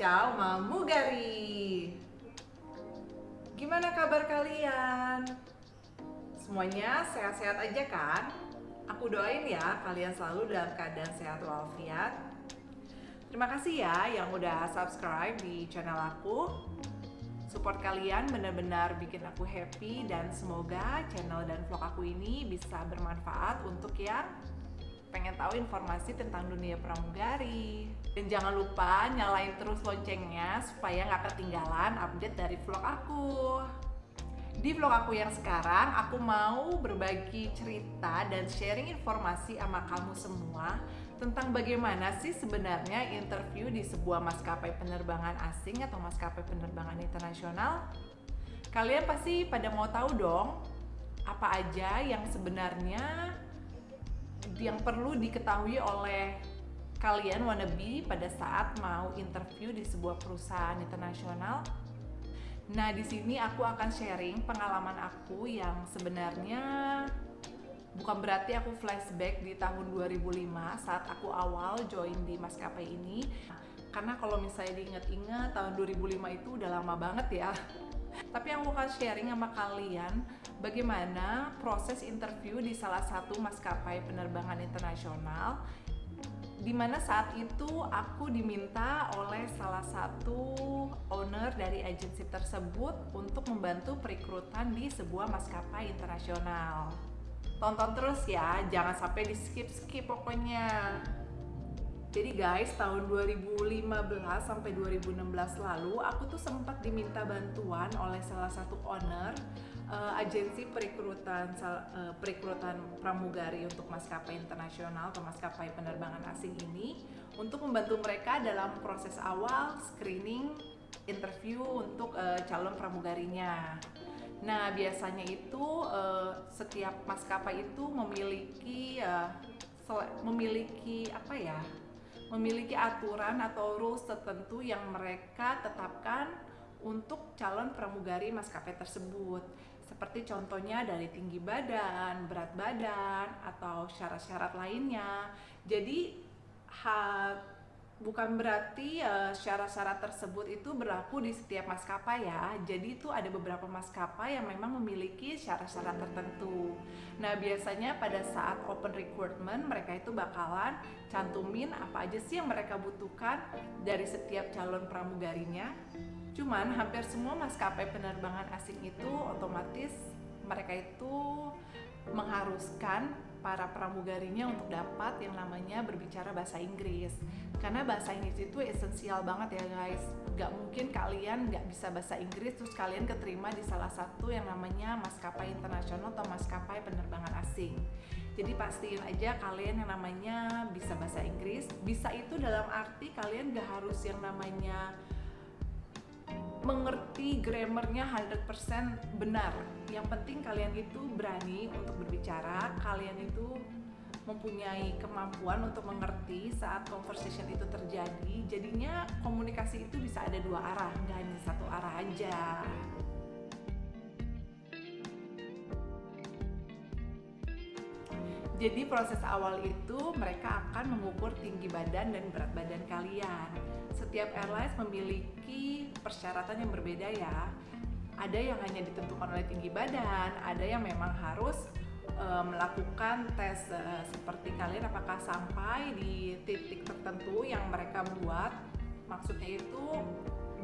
Kicau Mamugari. Gimana kabar kalian? Semuanya sehat-sehat aja kan? Aku doain ya kalian selalu dalam keadaan sehat walafiat. Terima kasih ya yang udah subscribe di channel aku. Support kalian benar-benar bikin aku happy dan semoga channel dan vlog aku ini bisa bermanfaat untuk yang pengen tahu informasi tentang dunia pramugari. Dan jangan lupa nyalain terus loncengnya supaya nggak ketinggalan update dari vlog aku. Di vlog aku yang sekarang, aku mau berbagi cerita dan sharing informasi sama kamu semua tentang bagaimana sih sebenarnya interview di sebuah maskapai penerbangan asing atau maskapai penerbangan internasional. Kalian pasti pada mau tahu dong, apa aja yang sebenarnya yang perlu diketahui oleh kalian wannabe pada saat mau interview di sebuah perusahaan internasional. Nah, di sini aku akan sharing pengalaman aku yang sebenarnya bukan berarti aku flashback di tahun 2005 saat aku awal join di maskapai ini. Karena kalau misalnya diingat-ingat tahun 2005 itu udah lama banget ya. Tapi yang aku akan sharing sama kalian bagaimana proses interview di salah satu maskapai penerbangan internasional di mana saat itu aku diminta oleh salah satu owner dari agensi tersebut untuk membantu perekrutan di sebuah maskapai internasional. Tonton terus ya, jangan sampai di skip-skip pokoknya. Jadi guys, tahun 2015 sampai 2016 lalu aku tuh sempat diminta bantuan oleh salah satu owner uh, agensi perekrutan uh, perekrutan pramugari untuk maskapai internasional atau maskapai penerbangan asing ini untuk membantu mereka dalam proses awal screening interview untuk uh, calon pramugarinya. Nah, biasanya itu uh, setiap maskapai itu memiliki uh, memiliki apa ya? Memiliki aturan atau rules tertentu yang mereka tetapkan untuk calon pramugari maskapai tersebut. Seperti contohnya dari tinggi badan, berat badan, atau syarat-syarat lainnya. Jadi, bukan berarti uh, syarat-syarat tersebut itu berlaku di setiap maskapai ya. Jadi itu ada beberapa maskapai yang memang memiliki syarat-syarat tertentu. Nah, biasanya pada saat open recruitment mereka itu bakalan cantumin apa aja sih yang mereka butuhkan dari setiap calon pramugarinya. Cuman hampir semua maskapai penerbangan asing itu otomatis mereka itu mengharuskan para pramugarinya untuk dapat yang namanya berbicara bahasa Inggris. Karena bahasa Inggris itu esensial banget ya guys. Gak mungkin kalian gak bisa bahasa Inggris terus kalian keterima di salah satu yang namanya maskapai internasional atau maskapai penerbangan asing. Jadi pastiin aja kalian yang namanya bisa bahasa Inggris. Bisa itu dalam arti kalian gak harus yang namanya mengerti grammarnya 100% benar. Yang penting kalian itu berani untuk berbicara, kalian itu mempunyai kemampuan untuk mengerti saat conversation itu terjadi. Jadinya komunikasi itu bisa ada dua arah, nggak hanya satu arah aja. Jadi proses awal itu mereka akan mengukur tinggi badan dan berat badan kalian. Setiap airlines memiliki persyaratan yang berbeda ya. Ada yang hanya ditentukan oleh tinggi badan, ada yang memang harus e, melakukan tes e, seperti kalian apakah sampai di titik tertentu yang mereka buat. Maksudnya itu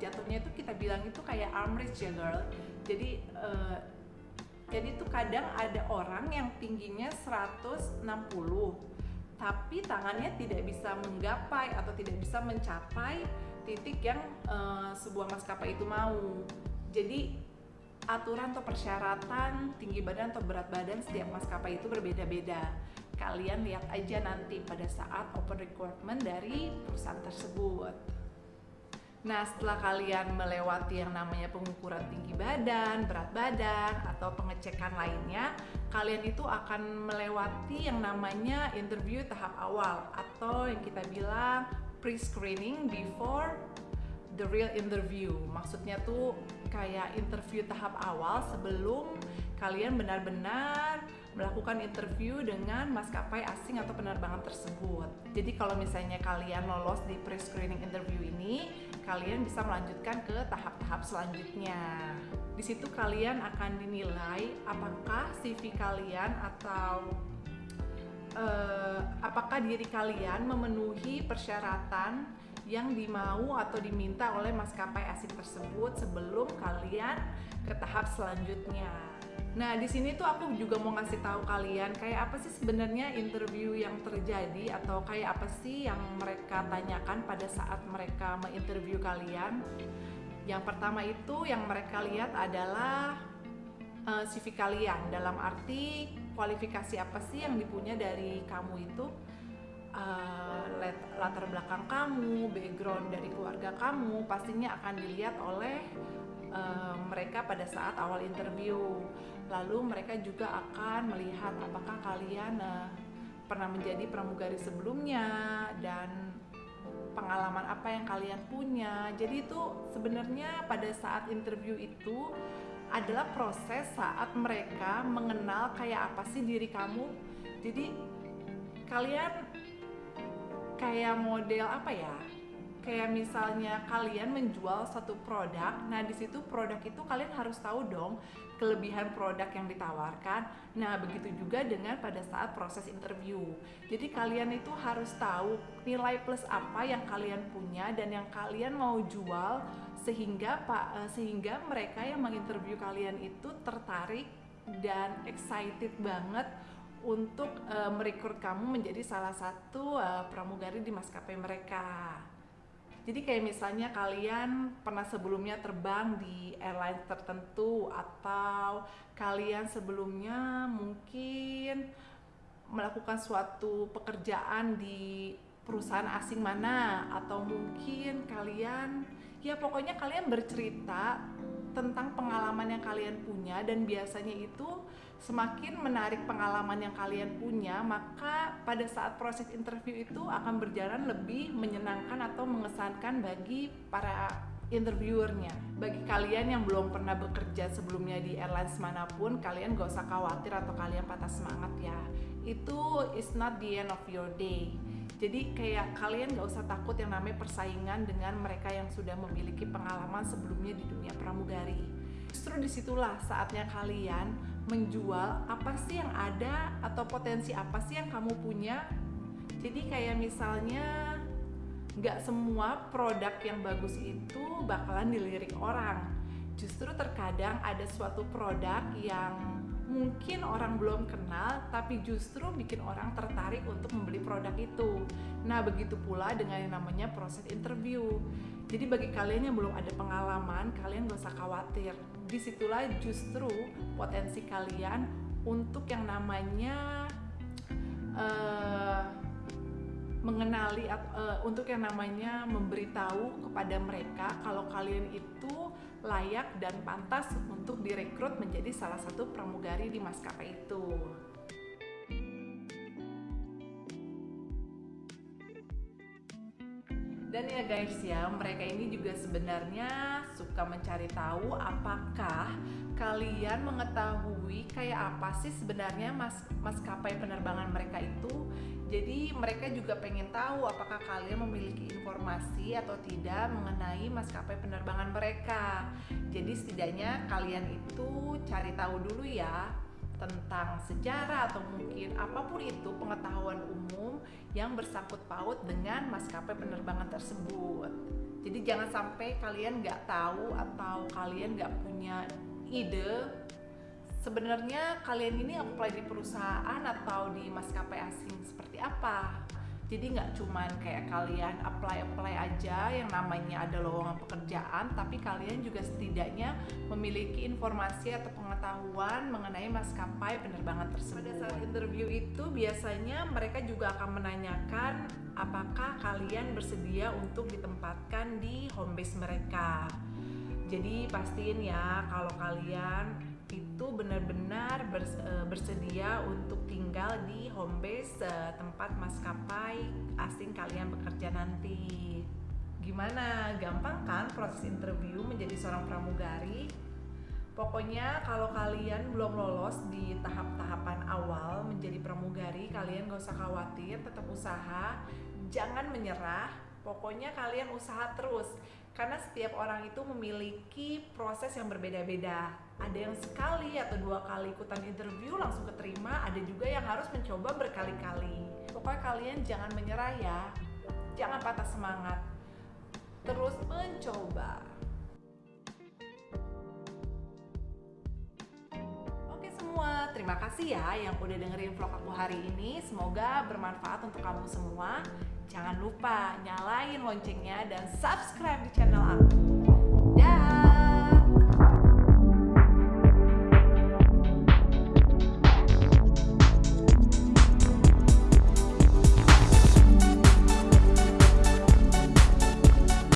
jatuhnya itu kita bilang itu kayak armrest ya girl. Jadi e, jadi tuh kadang ada orang yang tingginya 160 tapi tangannya tidak bisa menggapai atau tidak bisa mencapai titik yang uh, sebuah maskapai itu mau. Jadi aturan atau persyaratan tinggi badan atau berat badan setiap maskapai itu berbeda-beda. Kalian lihat aja nanti pada saat open recruitment dari perusahaan tersebut. Nah, setelah kalian melewati yang namanya pengukuran tinggi badan, berat badan, atau pengecekan lainnya, kalian itu akan melewati yang namanya interview tahap awal atau yang kita bilang pre-screening before the real interview. Maksudnya tuh kayak interview tahap awal sebelum kalian benar-benar melakukan interview dengan maskapai asing atau penerbangan tersebut. Jadi kalau misalnya kalian lolos di pre-screening interview ini, kalian bisa melanjutkan ke tahap-tahap selanjutnya. Di situ kalian akan dinilai apakah CV kalian atau uh, apakah diri kalian memenuhi persyaratan yang dimau atau diminta oleh maskapai asing tersebut sebelum kalian ke tahap selanjutnya. Nah, di sini tuh aku juga mau ngasih tahu kalian kayak apa sih sebenarnya interview yang terjadi atau kayak apa sih yang mereka tanyakan pada saat mereka menginterview kalian. Yang pertama itu yang mereka lihat adalah uh, eh, CV kalian dalam arti kualifikasi apa sih yang dipunya dari kamu itu uh, latar belakang kamu, background dari keluarga kamu pastinya akan dilihat oleh uh, mereka pada saat awal interview. Lalu mereka juga akan melihat apakah kalian uh, pernah menjadi pramugari sebelumnya dan pengalaman apa yang kalian punya. Jadi itu sebenarnya pada saat interview itu adalah proses saat mereka mengenal kayak apa sih diri kamu. Jadi kalian kayak model apa ya? Kayak misalnya kalian menjual satu produk, nah di situ produk itu kalian harus tahu dong kelebihan produk yang ditawarkan. Nah, begitu juga dengan pada saat proses interview. Jadi kalian itu harus tahu nilai plus apa yang kalian punya dan yang kalian mau jual sehingga Pak eh, sehingga mereka yang menginterview kalian itu tertarik dan excited banget untuk uh, merekrut kamu menjadi salah satu uh, pramugari di maskapai mereka. Jadi kayak misalnya kalian pernah sebelumnya terbang di airline tertentu atau kalian sebelumnya mungkin melakukan suatu pekerjaan di perusahaan asing mana atau mungkin kalian ya pokoknya kalian bercerita tentang pengalaman yang kalian punya dan biasanya itu semakin menarik pengalaman yang kalian punya, maka pada saat proses interview itu akan berjalan lebih menyenangkan atau mengesankan bagi para interviewernya. Bagi kalian yang belum pernah bekerja sebelumnya di airlines mana pun, kalian gak usah khawatir atau kalian patah semangat ya. Itu is not the end of your day. Jadi kayak kalian gak usah takut yang namanya persaingan dengan mereka yang sudah memiliki pengalaman sebelumnya di dunia pramugari. Justru di situlah saatnya kalian menjual apa sih yang ada atau potensi apa sih yang kamu punya jadi kayak misalnya nggak semua produk yang bagus itu bakalan dilirik orang justru terkadang ada suatu produk yang mungkin orang belum kenal tapi justru bikin orang tertarik untuk membeli produk itu. Nah begitu pula dengan yang namanya proses interview. Jadi bagi kalian yang belum ada pengalaman kalian gak usah khawatir. Di situlah justru potensi kalian untuk yang namanya uh, mengenali uh, untuk yang namanya memberitahu kepada mereka kalau kalian itu layak dan pantas untuk direkrut menjadi salah satu pramugari di maskapai itu. Dan ya guys ya, mereka ini juga sebenarnya suka mencari tahu apakah kalian mengetahui kayak apa sih sebenarnya mas maskapai penerbangan mereka itu. Jadi mereka juga pengen tahu apakah kalian memiliki informasi atau tidak mengenai maskapai penerbangan mereka. Jadi setidaknya kalian itu cari tahu dulu ya tentang sejarah atau mungkin apa pun itu pengetahuan umum yang bersangkut paut dengan maskapai penerbangan tersebut. Jadi jangan sampai kalian nggak tahu atau kalian nggak punya ide sebenarnya kalian ini apply di perusahaan atau di maskapai asing seperti apa? Jadi nggak cuman kayak kalian apply apply aja yang namanya ada lowongan pekerjaan tapi kalian juga setidaknya memiliki informasi atau pengetahuan mengenai maskapai penerbangan tersebut. Pada saat interview itu biasanya mereka juga akan menanyakan apakah kalian bersedia untuk ditempatkan di home base mereka. Jadi pastiin ya kalau kalian itu benar-benar eh, bersedia untuk tinggal di home base eh, tempat maskapai asing kalian bekerja nanti. Gimana? Gampang kan proses interview menjadi seorang pramugari? Pokoknya kalau kalian belum lolos di tahap-tahapan awal menjadi pramugari, kalian gak usah khawatir, tetap usaha, jangan menyerah. Pokoknya kalian usaha terus, karena setiap orang itu memiliki proses yang berbeda-beda. Ada yang sekali atau dua kali ikutan interview langsung keterima, ada juga yang harus mencoba berkali-kali. Pokoknya kalian jangan menyerah ya, jangan patah semangat, terus mencoba. Semua, terima kasih ya yang udah dengerin vlog aku hari ini. Semoga bermanfaat untuk kamu semua. Jangan lupa nyalain loncengnya dan subscribe di channel aku.